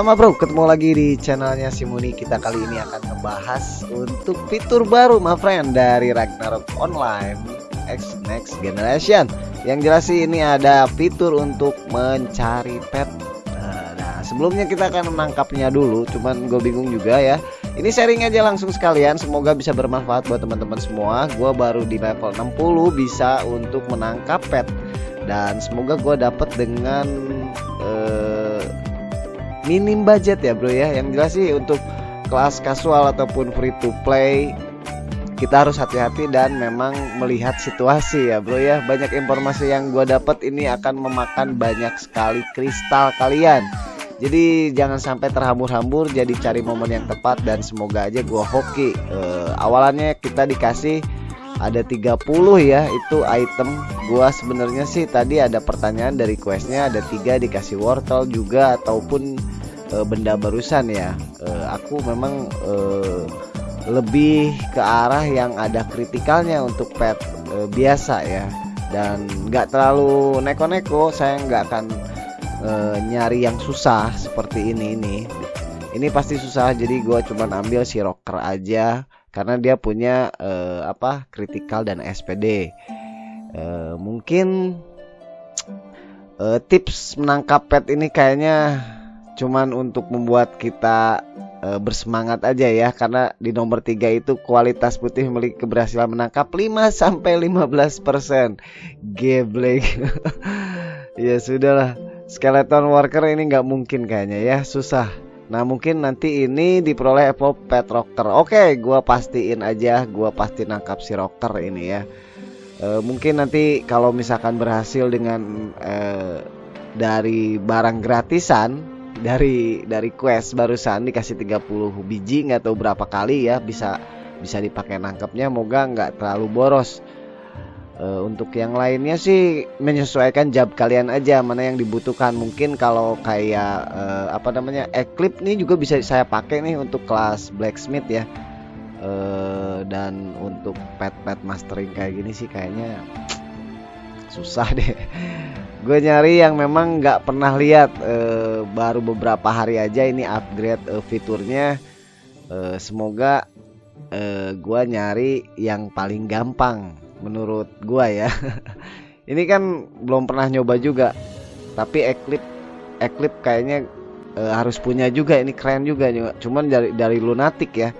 Halo ma bro, ketemu lagi di channelnya Simuni Kita kali ini akan membahas untuk fitur baru ma friend dari Ragnarok Online X Next Generation. Yang jelas sih ini ada fitur untuk mencari pet. Nah sebelumnya kita akan menangkapnya dulu. Cuman gue bingung juga ya. Ini sharing aja langsung sekalian. Semoga bisa bermanfaat buat teman-teman semua. Gue baru di level 60 bisa untuk menangkap pet. Dan semoga gue dapet dengan minim budget ya bro ya. Yang jelas sih untuk kelas kasual ataupun free to play kita harus hati-hati dan memang melihat situasi ya bro ya. Banyak informasi yang gue dapat ini akan memakan banyak sekali kristal kalian. Jadi jangan sampai terhambur-hambur jadi cari momen yang tepat dan semoga aja gue hoki. Uh, awalannya kita dikasih ada 30 ya itu item. Gua sebenarnya sih tadi ada pertanyaan dari questnya ada tiga dikasih wortel juga ataupun e, benda barusan ya. E, aku memang e, lebih ke arah yang ada kritikalnya untuk pet e, biasa ya. Dan nggak terlalu neko-neko saya nggak akan e, nyari yang susah seperti ini ini. Ini pasti susah jadi gua cuman ambil si rocker aja karena dia punya uh, apa kritikal dan SPD uh, mungkin uh, tips menangkap pet ini kayaknya cuman untuk membuat kita uh, bersemangat aja ya karena di nomor 3 itu kualitas putih memiliki keberhasilan menangkap 5 sampai 15% geblek ya sudahlah. Skeleton worker ini nggak mungkin kayaknya ya. Susah. Nah mungkin nanti ini diperoleh Apple Pet Rocker. Oke gua pastiin aja. Gua pasti nangkap si Rocker ini ya. E, Mungkin nanti kalau misalkan berhasil dengan e, Dari barang gratisan Dari dari quest barusan dikasih 30 biji nggak tahu berapa kali ya Bisa bisa dipakai nangkepnya Moga nggak terlalu boros Uh, untuk yang lainnya sih menyesuaikan job kalian aja mana yang dibutuhkan. Mungkin kalau kayak uh, apa namanya Eclipse nih juga bisa saya pakai nih untuk kelas blacksmith ya. Uh, dan untuk pet-pet mastering kayak gini sih kayaknya susah deh. Gue nyari yang memang nggak pernah lihat uh, baru beberapa hari aja ini upgrade uh, fiturnya. Uh, semoga uh, gue nyari yang paling gampang menurut gua ya. Ini kan belum pernah nyoba juga tapi Eclipse Eclipse kayaknya e, harus punya juga. Ini keren juga cuman dari dari lunatic ya.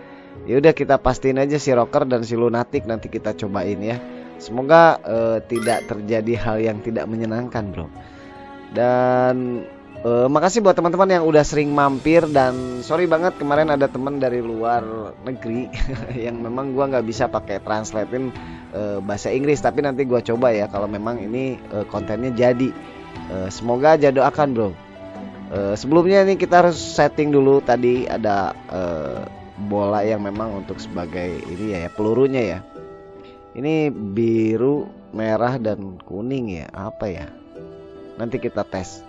Ya udah kita pastiin aja si rocker dan si lunatic nanti kita cobain ya semoga e, tidak terjadi hal yang tidak menyenangkan bro dan Uh, makasih buat teman-teman yang udah sering mampir dan sorry banget kemarin ada teman dari luar negeri yang memang gua nggak bisa pakai translatein uh, bahasa Inggris tapi nanti gua coba ya kalau memang ini uh, kontennya jadi. Uh, semoga aja doakan bro. Uh, sebelumnya ini kita harus setting dulu tadi ada uh, bola yang memang untuk sebagai ini ya, ya pelurunya ya. Ini biru, merah dan kuning ya apa ya? Nanti kita tes.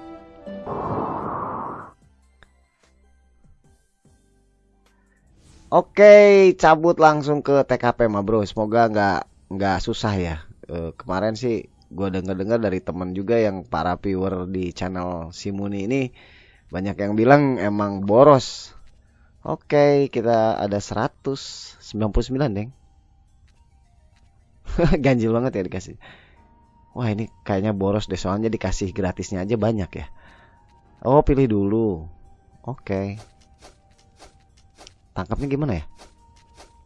Oke, cabut langsung ke TKP mah bro. Semoga nggak nggak susah ya. E, kemarin sih gue denger-dengar dari temen juga yang para viewer di channel Simuni ini banyak yang bilang emang boros. Oke, kita ada 199 deng. Ganjil banget ya dikasih. Wah ini kayaknya boros deh soalnya dikasih gratisnya aja banyak ya. Oh pilih dulu. Oke. Tangkapnya gimana ya?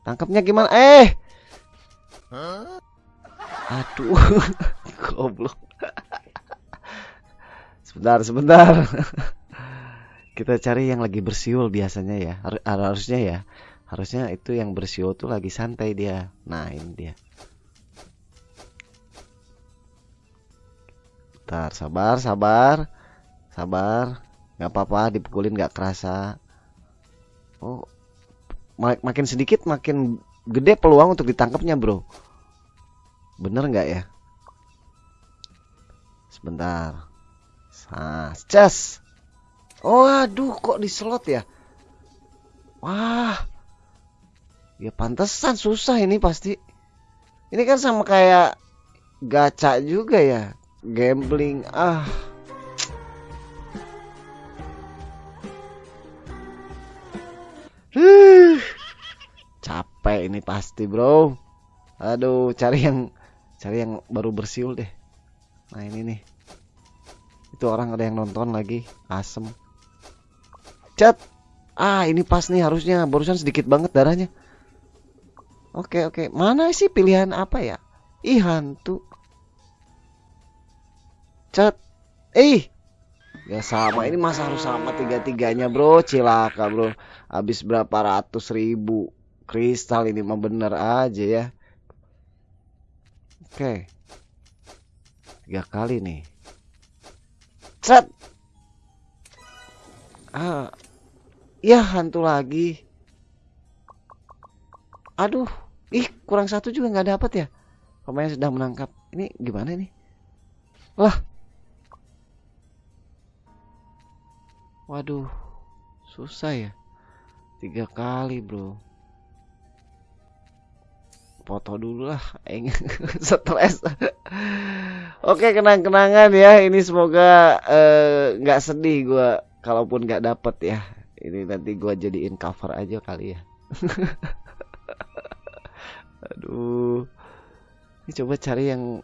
Tangkapnya gimana? Eh. Aduh. Goblok. sebentar, sebentar. Kita cari yang lagi bersiul biasanya ya. Har harusnya ya. Harusnya itu yang bersiul tuh lagi santai dia. Nah, ini dia. Bentar, sabar, sabar. Sabar. Gak apa-apa, dipukulin gak kerasa. Oh, mak makin sedikit makin gede peluang untuk ditangkapnya bro. Bener nggak ya? Sebentar. Nah, cas oh aduh kok di slot ya? Wah. Ya pantesan susah ini pasti. Ini kan sama kayak gacha juga ya gambling ah. Capek ini pasti bro. Aduh cari yang cari yang baru bersiul deh. Nah ini nih. Itu orang ada yang nonton lagi asem. Cat ah ini pas nih harusnya. Barusan sedikit banget darahnya. Oke oke. Mana sih pilihan apa ya? Ih hantu cat eh. Ya sama ini masa harus sama tiga tiganya bro. Cilaka bro. Habis berapa ratus ribu. Kristal ini mah bener aja ya. Oke. Tiga kali nih. Set ah. Ya hantu lagi. Aduh. Ih kurang satu juga nggak dapat ya? Pemain sudah menangkap. Ini gimana nih? Lah waduh susah ya. Tiga kali bro. Foto dulu lah stres. Oke kenang-kenangan ya. Ini semoga eh, nggak uh, sedih gue kalaupun nggak dapet ya. Ini nanti gue jadiin cover aja kali ya. Aduh. Ini coba cari yang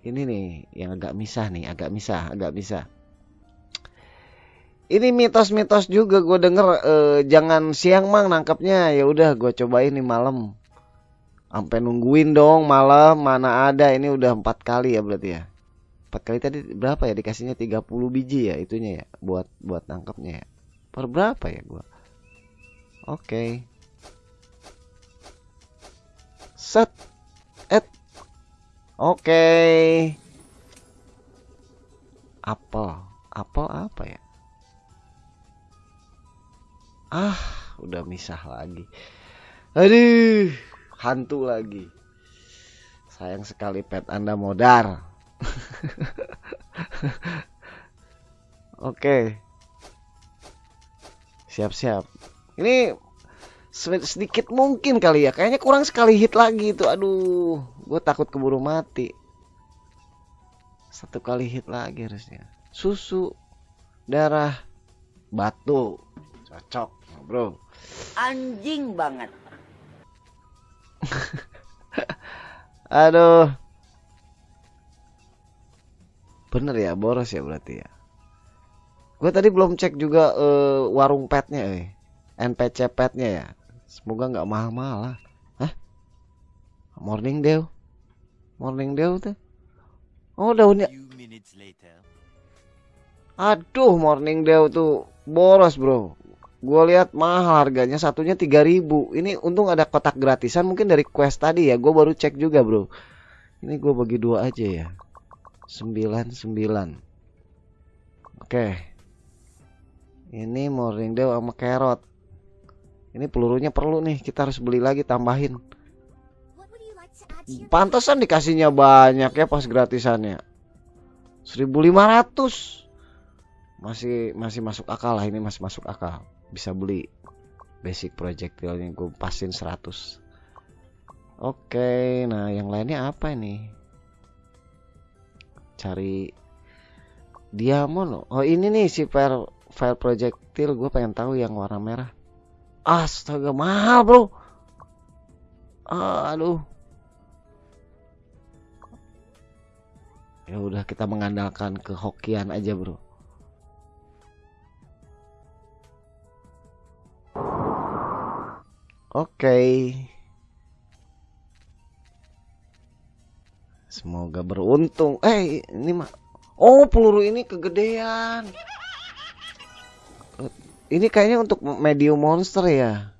ini nih yang agak misah nih agak misah agak misah ini mitos-mitos juga gue denger eh, jangan siang mang nangkapnya ya udah gue cobain nih malam. Sampai nungguin dong malam mana ada. Ini udah empat kali ya berarti ya. Empat kali tadi berapa ya? Dikasihnya 30 biji ya itunya ya buat buat nangkapnya ya. Per berapa ya gue oke. Okay. set. Et. Oke. Okay. apel. Apel apa ya Ah, udah misah lagi. Aduh, hantu lagi. Sayang sekali pet Anda modar. Oke. Siap-siap. Ini sedikit mungkin kali ya. Kayaknya kurang sekali hit lagi itu. Aduh, gue takut keburu mati. Satu kali hit lagi harusnya. Susu, darah, batu. Cocok bro. Anjing banget. Aduh. Bener ya boros ya berarti ya. Gue tadi belum cek juga uh, warung petnya eh. NPC petnya ya. Semoga nggak mahal-mahal lah. Hah? morning dew. Morning dew tuh. Oh daunnya aduh morning dew tuh boros bro gue lihat mahal harganya satunya 3000 ini untung ada kotak gratisan mungkin dari quest tadi ya. Gue baru cek juga bro. Ini gue bagi dua aja ya. 99 oke. Ini morning dew sama carrot. Ini pelurunya perlu nih. Kita harus beli lagi tambahin. Pantesan dikasihnya banyak ya pas gratisannya. 1500 masih masih masuk akal lah ini masih masuk akal bisa beli basic projectile gue pasin 100 oke nah yang lainnya apa ini? Cari diamond. Oh ini nih si fire fire projectile gue pengen tahu yang warna merah. Astaga mahal bro. Aduh. Ya udah kita mengandalkan kehokian aja bro Oke. Semoga beruntung. Eh, ini mah. Oh, peluru ini kegedean. Ini kayaknya untuk medium monster ya.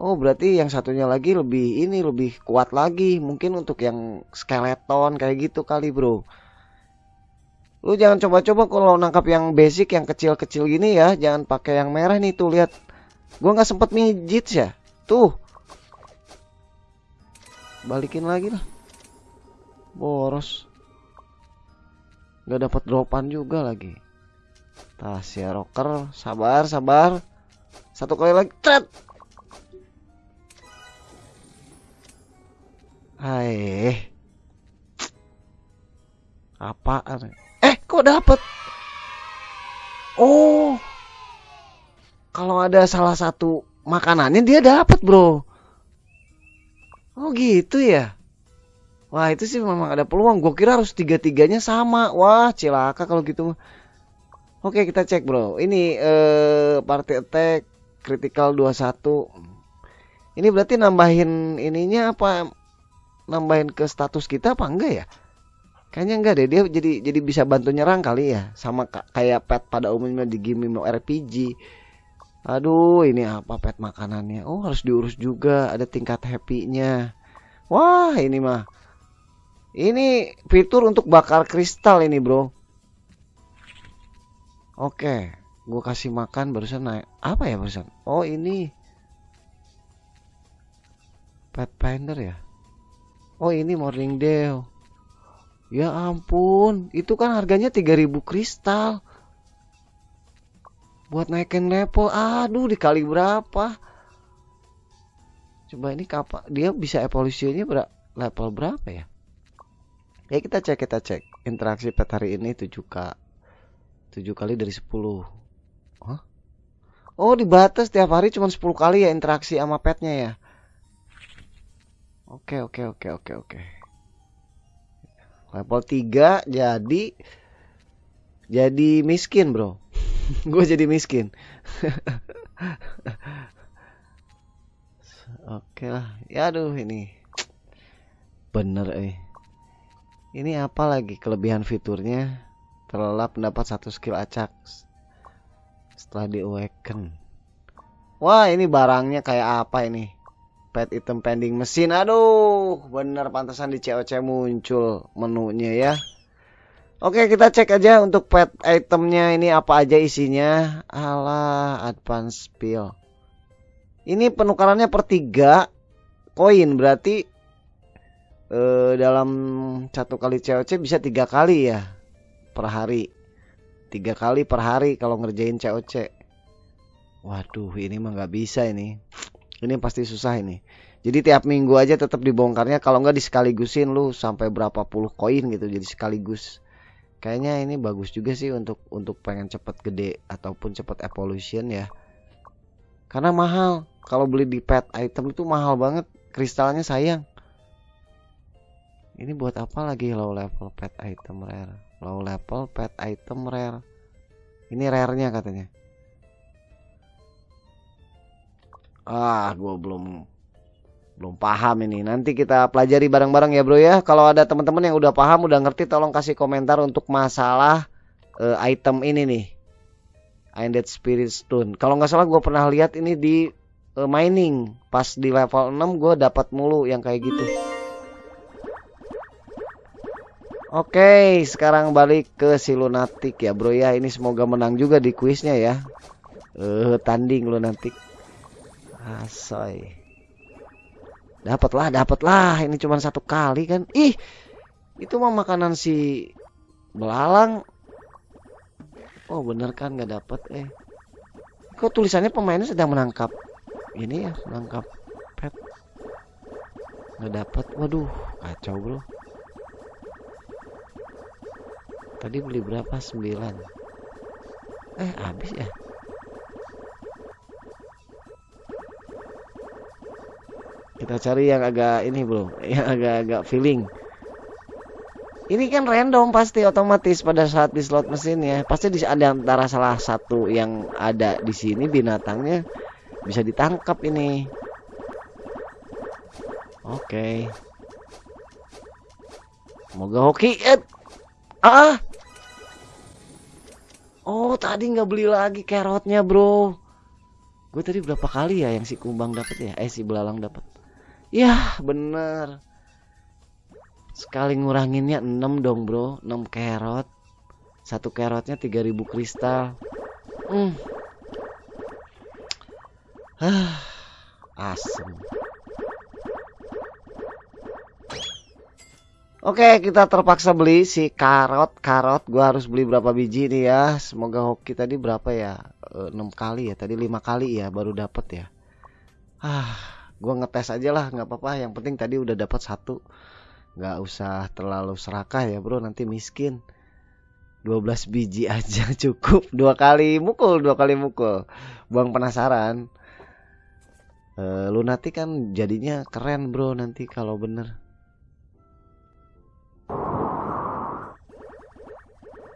Oh, berarti yang satunya lagi lebih ini lebih kuat lagi. Mungkin untuk yang skeleton kayak gitu kali, Bro. Lu jangan coba-coba kalau nangkap yang basic yang kecil-kecil gini ya, jangan pakai yang merah nih tuh lihat Gua nggak sempet mijit ya. Tuh. Balikin lagi lah. Boros. Gak dapat dropan juga lagi. Tasya rocker, sabar, sabar. Satu kali lagi, tret. Hai. Apaan? Eh, kok dapet? Oh, kalau ada salah satu makanannya dia dapat bro. Oh gitu ya? Wah itu sih memang ada peluang. Gue kira harus tiga tiganya sama. Wah cilaka kalau gitu oke kita cek bro. Ini eh party attack critical 21 ini berarti nambahin ininya apa nambahin ke status kita apa enggak ya? Kayaknya enggak deh. Dia jadi jadi bisa bantu nyerang kali ya. Sama kayak pet pada umumnya di game RPG. Aduh ini apa pet makanannya? Oh harus diurus juga ada tingkat happy-nya. Wah ini mah ini fitur untuk bakar kristal ini bro. Oke, gue kasih makan barusan naik apa ya barusan? Oh ini pet finder ya. Oh ini morning dew. Ya ampun, itu kan harganya 3000 kristal. Buat naikin level, aduh dikali berapa? Coba ini kapan dia bisa evolusinya ber level berapa ya? Ya kita cek kita cek. Interaksi pet hari ini 7k. 7 kali dari 10. Hah? Oh, dibatas tiap hari cuma 10 kali ya interaksi sama petnya ya. Oke, oke, oke, oke, oke level 3 jadi jadi miskin bro gue jadi miskin. Oke lah. Ya aduh ini bener eh. Ini apa lagi kelebihan fiturnya? Terlelap mendapat satu skill acak setelah di awaken wah ini barangnya kayak apa ini? Pet item pending mesin. Aduh bener pantasan di COC muncul menunya ya Oke kita cek aja untuk pet itemnya ini apa aja isinya. Ala advance spill ini penukarannya per 3 koin. Berarti eh, dalam satu kali COC bisa tiga kali ya per hari. Tiga kali per hari kalau ngerjain COC waduh ini mah nggak bisa ini. Ini pasti susah ini. Jadi tiap minggu aja tetap dibongkarnya. Kalau nggak disekaligusin lu sampai berapa puluh koin gitu jadi sekaligus. Kayaknya ini bagus juga sih untuk untuk pengen cepet gede ataupun cepet evolution ya. Karena mahal. Kalau beli di pet item itu mahal banget. Kristalnya sayang. Ini buat apa lagi low level pet item rare? Low level pet item rare. Ini rare-nya katanya. Ah, gue belum belum paham ini. Nanti kita pelajari bareng-bareng ya, Bro ya. Kalau ada teman-teman yang udah paham, udah ngerti, tolong kasih komentar untuk masalah uh, item ini nih. Undead Spirit Stone. Kalau nggak salah gue pernah lihat ini di uh, mining. Pas di level 6 gue dapat mulu yang kayak gitu. Oke, sekarang balik ke si lunatic ya, Bro ya. Ini semoga menang juga di kuisnya ya. Eh, uh, tanding lunatic. Asoy. Dapatlah, dapatlah. Ini cuma satu kali kan. Ih, itu mah makanan si belalang. Oh bener kan nggak dapat eh. Kok tulisannya pemainnya sedang menangkap ini ya menangkap pet. Nggak dapat. Waduh, kacau bro. Tadi beli berapa? 9 Eh habis ya kita cari yang agak ini bro. Yang agak-agak feeling. Ini kan random pasti otomatis pada saat di slot mesin ya. Pasti di ada antara salah satu yang ada di sini binatangnya bisa ditangkap ini. Oke. Okay. semoga hoki eh. ah! Oh tadi nggak beli lagi carrotnya bro. Gue tadi berapa kali ya yang si kumbang dapat ya? Eh si belalang dapat Ya bener. Sekali nguranginnya 6 dong bro. 6 carrot Satu carrotnya 3000 kristal. Hmm. ah, Asem. Oke kita terpaksa beli si karot. Karot gua harus beli berapa biji nih ya? Semoga hoki tadi berapa ya? 6 eh, kali ya? Tadi 5 kali ya baru dapat ya? Ah gue ngetes aja lah nggak apa-apa. Yang penting tadi udah dapat satu. Nggak usah terlalu serakah ya bro. Nanti miskin. 12 biji aja cukup. Dua kali mukul dua kali mukul. Buang penasaran. Eh, Lunatic kan jadinya keren bro nanti kalau bener.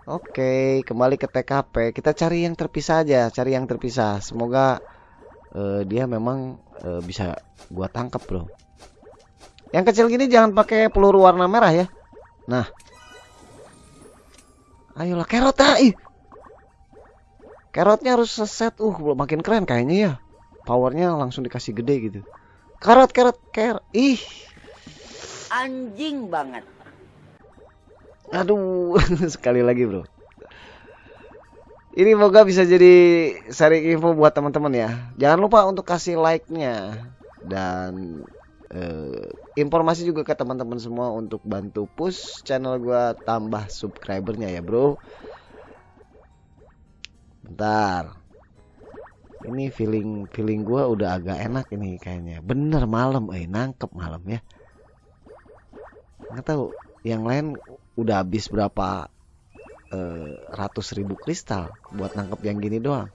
Oke, kembali ke TKP. Kita cari yang terpisah aja, cari yang terpisah. Semoga eh, dia memang eh, bisa gua tangkap, bro. Yang kecil gini jangan pakai peluru warna merah ya. Nah, ayolah kerot ah, ih. Kerotnya harus seset, uh, makin keren kayaknya ya. Powernya langsung dikasih gede gitu. Kerot, kerot, kerot, ih. Anjing banget. Aduh, sekali lagi bro. Ini moga bisa jadi sharing info buat teman-teman ya. Jangan lupa untuk kasih like-nya dan eh, informasi juga ke teman-teman semua untuk bantu push channel gua tambah subscribernya ya bro. Bentar. Ini feeling feeling gua udah agak enak ini kayaknya. Bener malam, eh nangkep malam ya. Nggak tahu yang lain udah habis berapa eh, ratus ribu kristal buat nangkep yang gini doang.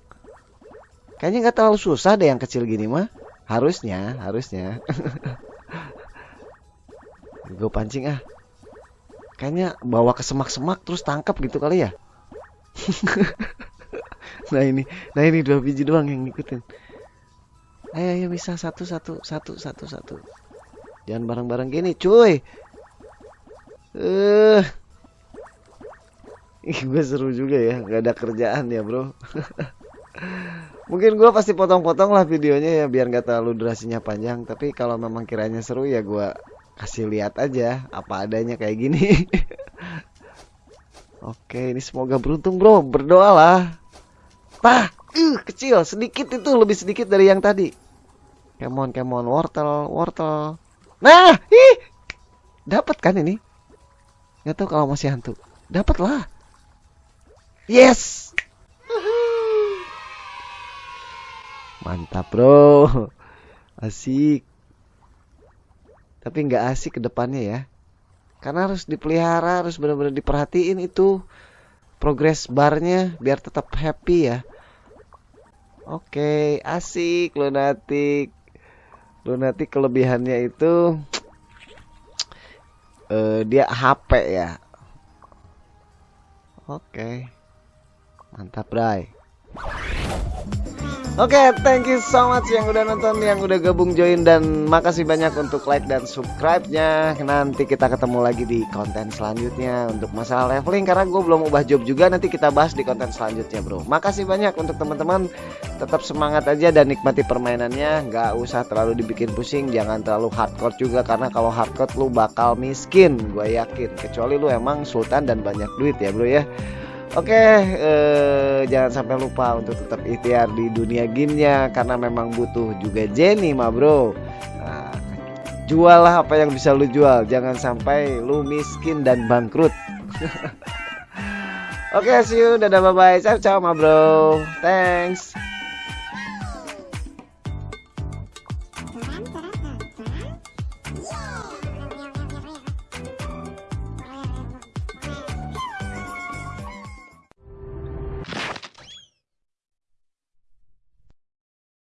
Kayaknya nggak terlalu susah deh yang kecil gini mah. Harusnya, harusnya. Gue pancing ah. Kayaknya bawa ke semak-semak terus tangkap gitu kali ya. nah ini, nah ini dua biji doang yang ngikutin. Ayo, ayo bisa satu, satu, satu, satu, satu. Jangan bareng-bareng gini, cuy. Eh, Gue seru juga ya, nggak ada kerjaan ya bro. Mungkin gue pasti potong-potong lah videonya ya biar nggak terlalu durasinya panjang. Tapi kalau memang kiranya seru ya gue kasih lihat aja apa adanya kayak gini. Oke, ini semoga beruntung bro, berdoalah. Tah, uh, kecil, sedikit itu lebih sedikit dari yang tadi. Come on, come on, wortel, wortel. Nah, ih, dapat kan ini? Nggak tahu kalau masih hantu. Dapat lah. Yes. Mantap bro. Asik. Tapi nggak asik ke depannya ya. Karena harus dipelihara, harus benar-benar diperhatiin itu progress barnya biar tetap happy ya. Oke, asik lunatik. Lunatik kelebihannya itu eh, dia HP ya. Oke. Mantap, Bray. Oke, thank you so much yang udah nonton, yang udah gabung join dan makasih banyak untuk like dan subscribe-nya. Nanti kita ketemu lagi di konten selanjutnya untuk masalah leveling karena gue belum ubah job juga. Nanti kita bahas di konten selanjutnya, bro. Makasih banyak untuk teman-teman. Tetap semangat aja dan nikmati permainannya. Nggak usah terlalu dibikin pusing, jangan terlalu hardcore juga karena kalau hardcore lu bakal miskin, gue yakin. Kecuali lu emang sultan dan banyak duit ya, bro ya. Oke, eh, jangan sampai lupa untuk tetap ikhtiar di dunia gamenya karena memang butuh juga Jenny, ma bro. Nah, jual lah apa yang bisa lu jual, jangan sampai lu miskin dan bangkrut. Oke, see you, dadah bye bye, ciao ciao ma bro, thanks.